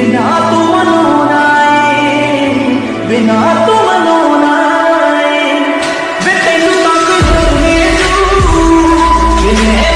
बिना तुम नाए बिना तुम नाए वे तेन तक रोने तू बिने